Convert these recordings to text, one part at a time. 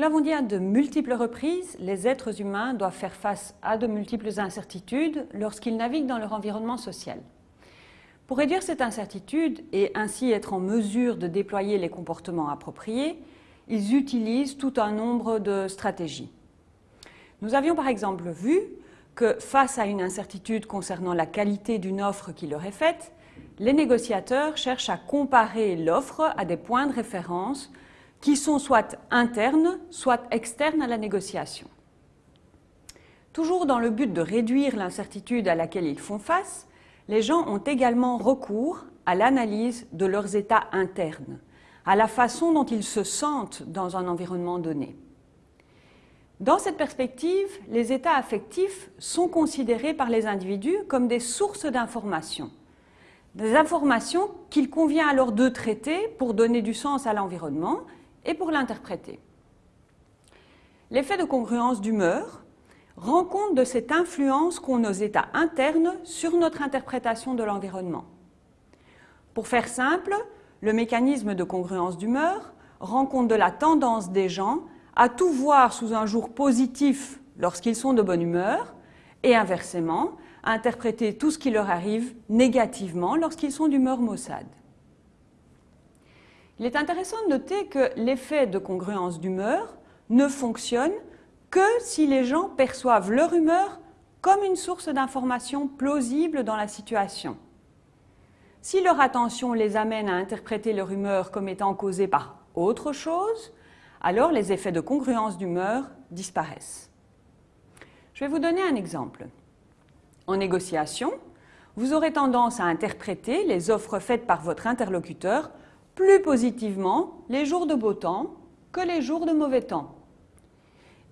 l'avons dit à de multiples reprises, les êtres humains doivent faire face à de multiples incertitudes lorsqu'ils naviguent dans leur environnement social. Pour réduire cette incertitude et ainsi être en mesure de déployer les comportements appropriés, ils utilisent tout un nombre de stratégies. Nous avions par exemple vu que face à une incertitude concernant la qualité d'une offre qui leur est faite, les négociateurs cherchent à comparer l'offre à des points de référence qui sont soit internes, soit externes à la négociation. Toujours dans le but de réduire l'incertitude à laquelle ils font face, les gens ont également recours à l'analyse de leurs états internes, à la façon dont ils se sentent dans un environnement donné. Dans cette perspective, les états affectifs sont considérés par les individus comme des sources d'informations, des informations qu'il convient alors de traiter pour donner du sens à l'environnement et pour l'interpréter. L'effet de congruence d'humeur rend compte de cette influence qu'ont nos états internes sur notre interprétation de l'environnement. Pour faire simple, le mécanisme de congruence d'humeur rend compte de la tendance des gens à tout voir sous un jour positif lorsqu'ils sont de bonne humeur et inversement, à interpréter tout ce qui leur arrive négativement lorsqu'ils sont d'humeur maussade. Il est intéressant de noter que l'effet de congruence d'humeur ne fonctionne que si les gens perçoivent leur humeur comme une source d'information plausible dans la situation. Si leur attention les amène à interpréter leur humeur comme étant causée par autre chose, alors les effets de congruence d'humeur disparaissent. Je vais vous donner un exemple. En négociation, vous aurez tendance à interpréter les offres faites par votre interlocuteur plus positivement les jours de beau temps que les jours de mauvais temps.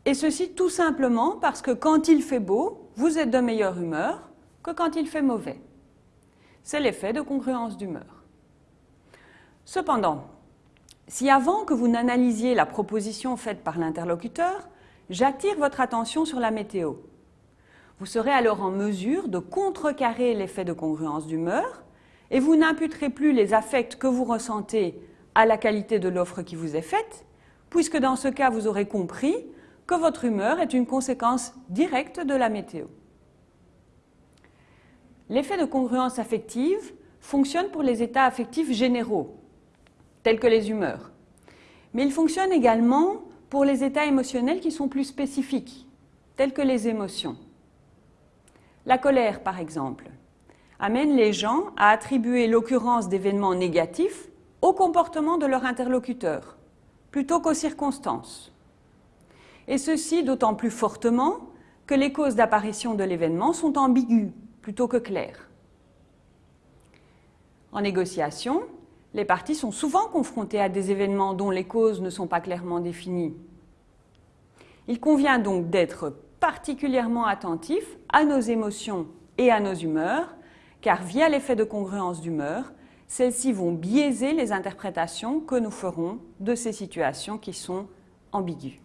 Et ceci tout simplement parce que quand il fait beau, vous êtes de meilleure humeur que quand il fait mauvais. C'est l'effet de congruence d'humeur. Cependant, si avant que vous n'analysiez la proposition faite par l'interlocuteur, j'attire votre attention sur la météo, vous serez alors en mesure de contrecarrer l'effet de congruence d'humeur et vous n'imputerez plus les affects que vous ressentez à la qualité de l'offre qui vous est faite, puisque dans ce cas, vous aurez compris que votre humeur est une conséquence directe de la météo. L'effet de congruence affective fonctionne pour les états affectifs généraux, tels que les humeurs. Mais il fonctionne également pour les états émotionnels qui sont plus spécifiques, tels que les émotions. La colère, par exemple, amène les gens à attribuer l'occurrence d'événements négatifs au comportement de leur interlocuteur, plutôt qu'aux circonstances. Et ceci d'autant plus fortement que les causes d'apparition de l'événement sont ambiguës plutôt que claires. En négociation, les parties sont souvent confrontées à des événements dont les causes ne sont pas clairement définies. Il convient donc d'être particulièrement attentif à nos émotions et à nos humeurs car via l'effet de congruence d'humeur, celles-ci vont biaiser les interprétations que nous ferons de ces situations qui sont ambiguës.